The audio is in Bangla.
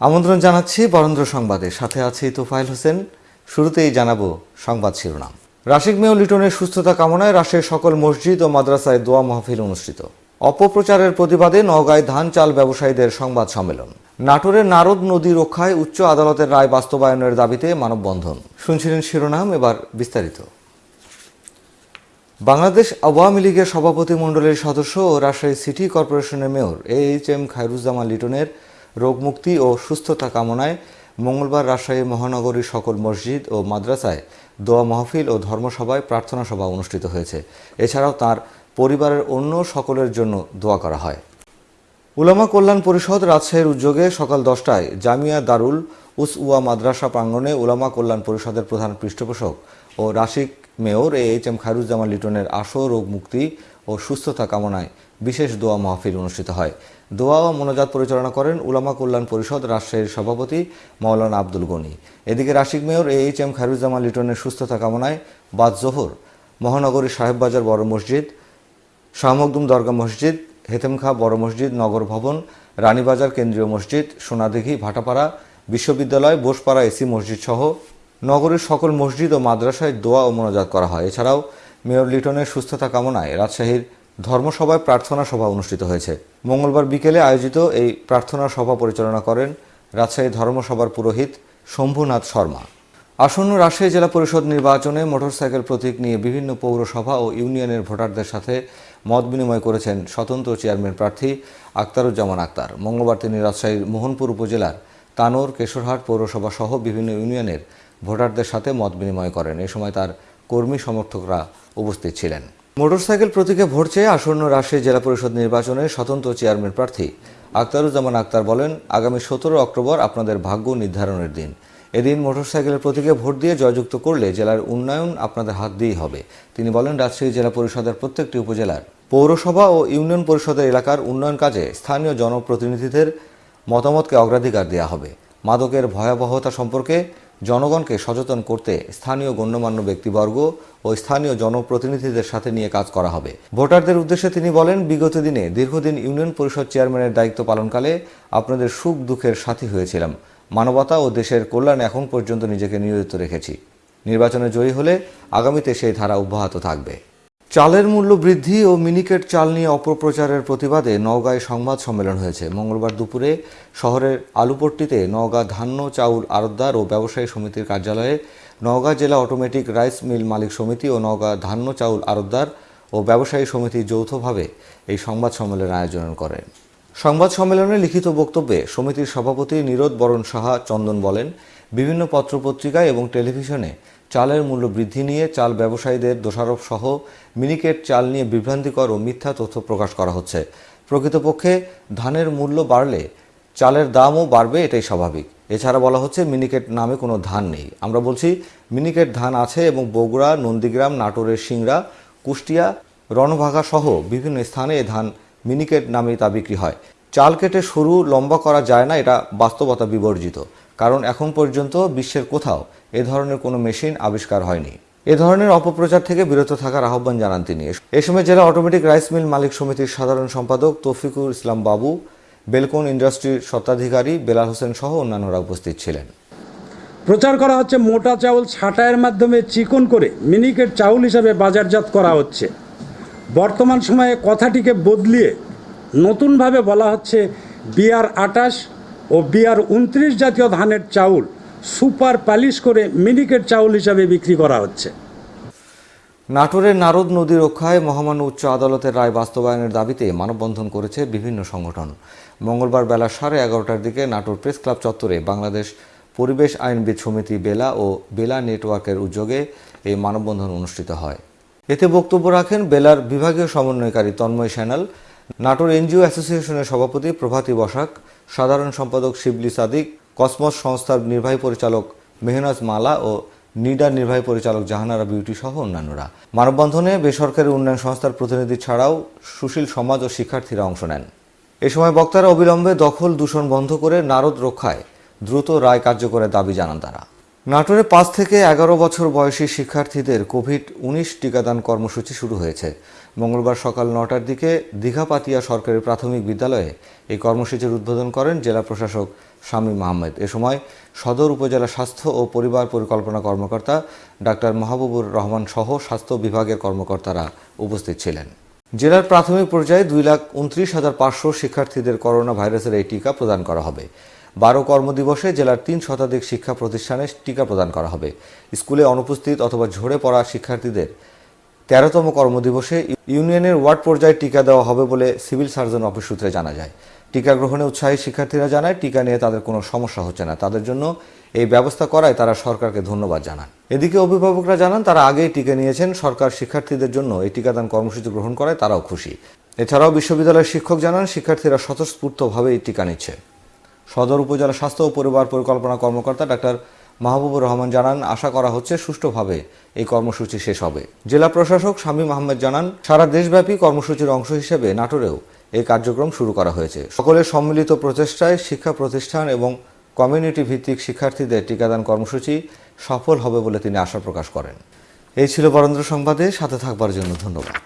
আমন্ত্রণ জানাচ্ছি বরেন্দ্র সংবাদে। সাথে আছি তোফাইল হোসেন। শুরুতেই জানাব সংবাদ শিরোনাম। রাশিক মেয় লিটনের সুস্থতা কামনায় রাশের সকল মসজিদ ও মাদ্রাসায় দোয়া মাহফিল অনুষ্ঠিত। অপপ্রচারের প্রতিবাদে নওগাঁয় ধান চাল ব্যবসায়ীদের সংবাদ সম্মেলন। নাটোরের নারদ নদী রক্ষায় উচ্চ আদালতের রায় বাস্তবায়নের দাবিতে মানববন্ধন। শুনছিলেন শিরোনাম, এবার বিস্তারিত। বাংলাদেশ আওয়ামী লীগের সভাপতি মণ্ডলীর সদস্য ও রাজশাহী সিটি কর্পোরেশনের mayor A H M Khairuzzaman লিটনের রোগমুক্তি ও সুস্থতা কামনায় মঙ্গলবার রাজশাহী মহানগরীর সকল মসজিদ ও মাদ্রাসায় দোয়া মাহফিল ও ধর্মসভায় প্রার্থনা সভা অনুষ্ঠিত হয়েছে। এছাড়াও তার পরিবারের অন্য সকলের জন্য দোয়া করা হয়। উলামা কল্যাণ পরিষদ রাজশাহীর উদ্যোগে সকাল দশটায় জামিয়া দারুল উস উয়া মাদ্রাসা প্রাঙ্গণে উলামা কল্যাণ পরিষদের প্রধান পৃষ্ঠপোষক ও Rasik mayor A H M Khairuzzaman লিটনের আশু রোগ মুক্তি ও সুস্থতা কামনায় বিশেষ দোয়া মাহফিল অনুষ্ঠিত হয়। দোয়া ও মোনাজাত পরিচালনা করেন উলামা কল্যাণ পরিষদ রাজশাহীর সভাপতি মাওলানা আব্দুল গনি। এদিকে Rasik mayor A H M Khairuzzaman লিটনের সুস্থতা কামনায় বাদ জোহর, মহানগরীর সাহেববাজার বড় মসজিদ শাহ মখদুম দরগা মসজিদ, হেতেমখা বড় মসজিদ, নগর ভবন, রানীবাজার কেন্দ্রীয় মসজিদ, সোনাদিঘি, ভাটাপাড়া, বিশ্ববিদ্যালয়, বোসপাড়া এসি মসজিদ সহ নগরীর সকল মসজিদ ও মাদ্রাসায় দোয়া ও মোনাজাত করা হয়। এছাড়াও মেয়র লিটনের সুস্থতা কামনায় রাজশাহীর ধর্মসভায় প্রার্থনা সভা অনুষ্ঠিত হয়েছে। মঙ্গলবার বিকেলে আয়োজিত এই প্রার্থনা সভা পরিচালনা করেন রাজশাহী ধর্মসভার পুরোহিত শম্ভুনাথ শর্মা। আসন্ন রাজশাহী জেলা পরিষদ নির্বাচনে মোটরসাইকেল প্রতীক নিয়ে বিভিন্ন পৌরসভা ও ইউনিয়নের ভোটারদের সাথে মত বিনিময় করেছেন স্বতন্ত্র চেয়ারম্যান প্রার্থী আক্তারুজ্জামান আক্তার। মঙ্গলবার তিনি রাজশাহীর মোহনপুর উপজেলার তানোর, কেশরহাট পৌরসভা সহ বিভিন্ন ইউনিয়নের ভোটারদের সাথে মত বিনিময় করেন। এ সময় তার কর্মী সমর্থকরা উপস্থিত ছিলেন। মোটরসাইকেল প্রতীকে ভোট চেয়ে আসন্ন রাজশাহী জেলা পরিষদ নির্বাচনে স্বতন্ত্র চেয়ারম্যান প্রার্থী। আক্তারুজ্জামান আক্তার বলেন, আগামী সতেরো অক্টোবর আপনাদের ভাগ্য নির্ধারণের দিন। এদিন মোটরসাইকেলের প্রতীকে ভোট দিয়ে জয়যুক্ত করলে জেলার উন্নয়ন আপনাদের হাত দিয়েই হবে। তিনি বলেন, রাজশাহী জেলা পরিষদের প্রত্যেকটি উপজেলার পৌরসভা ও ইউনিয়ন পরিষদের এলাকার উন্নয়ন কাজে স্থানীয় জনপ্রতিনিধিদের মতামতকে অগ্রাধিকার দেওয়া হবে। মাদকের ভয়াবহতা সম্পর্কে জনগণকে সচেতন করতে স্থানীয় গণ্যমান্য ব্যক্তিবর্গ ও স্থানীয় জনপ্রতিনিধিদের সাথে নিয়ে কাজ করা হবে। ভোটারদের উদ্দেশ্যে তিনি বলেন, বিগত দিনে দীর্ঘদিন ইউনিয়ন পরিষদ চেয়ারম্যানের দায়িত্ব পালনকালে আপনাদের সুখ দুঃখের সাথী হয়েছিলাম। মানবতা ও দেশের কল্যাণ এখন পর্যন্ত নিজেকে নিয়োজিত রেখেছি। নির্বাচনে জয়ী হলে আগামীতে সেই ধারা অব্যাহত থাকবে। চালের মূল্য বৃদ্ধি ও মিনিকেট চাল নিয়ে অপপ্রচারের প্রতিবাদে নওগাঁয় সংবাদ সম্মেলন হয়েছে। মঙ্গলবার দুপুরে শহরের আলুপট্টিতে নওগাঁ ধান্য চাউল আড়তদার ও ব্যবসায়ী সমিতির কার্যালয়ে নওগাঁ জেলা অটোমেটিক রাইস মিল মালিক সমিতি ও নওগাঁ ধান্য চাউল আড়তদার ও ব্যবসায়ী সমিতি যৌথভাবে এই সংবাদ সম্মেলনের আয়োজন করে। সংবাদ সম্মেলনে লিখিত বক্তব্যে সমিতির সভাপতি নীরদ বরণ সাহা চন্দন বলেন, বিভিন্ন পত্রপত্রিকায় এবং টেলিভিশনে চালের মূল্য বৃদ্ধি নিয়ে চাল ব্যবসায়ীদের দোষারোপ সহ মিনিকেট চাল নিয়ে বিভ্রান্তিকর ও মিথ্যা তথ্য প্রকাশ করা হচ্ছে। প্রকৃতপক্ষে ধানের মূল্য বাড়লে চালের দামও বাড়বে, এটাই স্বাভাবিক। এছাড়া বলা হচ্ছে মিনিকেট নামে কোনো ধান নেই। আমরা বলছি মিনিকেট ধান আছে এবং বগুড়া, নন্দীগ্রাম, নাটোরের সিংড়া, কুষ্টিয়া, রণভাগা সহ বিভিন্ন স্থানে এ ধান মিনিকেট নামে তা বিক্রি হয়। চাল কেটে সরু লম্বা করা যায় না, এটা বাস্তবতা বিবর্জিত। কারণ এখন পর্যন্ত বিশ্বের কোথাও এ ধরনের কোনো মেশিন আবিষ্কার হয়নি। এ ধরনের অপপ্রচার থেকে বিরত থাকার আহ্বান জানান তিনি। এ সময় জেলা অটোমেটিক রাইস মিল মালিক সমিতির সাধারণ সম্পাদক তৌফিকুল ইসলাম বাবু, বেলকন ইন্ডাস্ট্রির স্বত্বাধিকারী বেলাল হোসেন সহ অন্যান্যরা উপস্থিত ছিলেন। প্রচার করা হচ্ছে মোটা চাউল ছাঁটাইয়ের মাধ্যমে চিকন করে, মিনিকেট চাউল হিসাবে বাজারজাত করা হচ্ছে। বর্তমান সময়ে কথাটিকে বদলিয়ে নতুনভাবে বলা হচ্ছে বিআর আটাশ ও বিআর উনত্রিশ জাতীয় ধানের চাউল সুপার পালিশ করে মিনিকেট চাউল হিসাবে বিক্রি করা হচ্ছে। নাটোরের নারদ নদী রক্ষায় মহামান্য উচ্চ আদালতের রায় বাস্তবায়নের দাবিতে মানববন্ধন করেছে বিভিন্ন সংগঠন। মঙ্গলবার বেলা সাড়ে এগারোটার দিকে নাটোর প্রেস ক্লাব চত্বরে বাংলাদেশ পরিবেশ আইনবিদ সমিতি বেলা ও বেলা নেটওয়ার্কের উদ্যোগে এই মানববন্ধন অনুষ্ঠিত হয়। এতে বক্তব্য রাখেন বেলার বিভাগীয় সমন্বয়কারী তন্ময় স্যানাল নাটোর এনজিও অ্যাসোসিয়েশনের সভাপতি প্রভাতী বসাক, সাধারণ সম্পাদক শিবলি সাদিক, কসমস সংস্থার নির্বাহী পরিচালক মেহনাজ মালা ও নিডার নির্বাহী পরিচালক জাহানারা বিউটি সহ অন্যান্যরা। মানববন্ধনে বেসরকারি উন্নয়ন সংস্থার প্রতিনিধি ছাড়াও সুশীল সমাজ ও শিক্ষার্থীরা অংশ নেন। এ সময় বক্তারা অবিলম্বে দখল দূষণ বন্ধ করে নারদ রক্ষায় দ্রুত রায় কার্যকরের দাবি জানান তারা। নাটোরে পাঁচ থেকে এগারো বছর বয়সী শিক্ষার্থীদের কোভিড উনিশ টিকাদান কর্মসূচি শুরু হয়েছে। মঙ্গলবার সকাল নটার দিকে দীঘাপাতিয়া সরকারি প্রাথমিক বিদ্যালয়ে এই কর্মসূচির উদ্বোধন করেন জেলা প্রশাসক শামীম আহমেদ। এ সময় সদর উপজেলা স্বাস্থ্য ও পরিবার পরিকল্পনা কর্মকর্তা ডাক্তার মাহবুবুর রহমান সহ স্বাস্থ্য বিভাগের কর্মকর্তারা উপস্থিত ছিলেন। জেলার প্রাথমিক পর্যায়ে দুই লাখ উনত্রিশ হাজার পাঁচশো শিক্ষার্থীদের করোনা ভাইরাসের এই টিকা প্রদান করা হবে। বারো কর্মদিবসে জেলার তিন শতাধিক শিক্ষা প্রতিষ্ঠানে টিকা প্রদান করা হবে। স্কুলে অনুপস্থিত অথবা ঝরে পড়া শিক্ষার্থীদের তেরোতম কর্মদিবসে ইউনিয়নের ওয়ার্ড পর্যায়ে টিকা দেওয়া হবে বলে সিভিল সার্জন অফিস সূত্রে জানা যায়। টিকা গ্রহণে উৎসাহী শিক্ষার্থীরা জানায়, টিকা নিয়ে তাদের কোনো সমস্যা হচ্ছে না। তাদের জন্য এই ব্যবস্থা করায় তারা সরকারকে ধন্যবাদ জানান এদিকে অভিভাবকরা জানান, তারা আগেই টিকা নিয়েছেন। সরকার শিক্ষার্থীদের জন্য এই টিকাদান কর্মসূচি গ্রহণ করায় তারাও খুশি। এছাড়াও বিশ্ববিদ্যালয়ের শিক্ষক জানান, শিক্ষার্থীরা স্বতঃস্ফূর্তভাবে এই টিকা নিচ্ছে। সদর উপজেলা স্বাস্থ্য ও পরিবার পরিকল্পনা কর্মকর্তা ডাক্তার মাহবুবুর রহমান জানান, আশা করা হচ্ছে সুষ্ঠুভাবে এই কর্মসূচি শেষ হবে। জেলা প্রশাসক শামীম আহমেদ জানান, সারা দেশব্যাপী কর্মসূচির অংশ হিসেবে নাটোরেও এই কার্যক্রম শুরু করা হয়েছে। সকলের সম্মিলিত প্রচেষ্টায় শিক্ষা প্রতিষ্ঠান এবং কমিউনিটি ভিত্তিক শিক্ষার্থীদের টিকাদান কর্মসূচি সফল হবে বলে তিনি আশা প্রকাশ করেন। এই ছিল বরেন্দ্র সংবাদে, সাথে থাকবার জন্য ধন্যবাদ।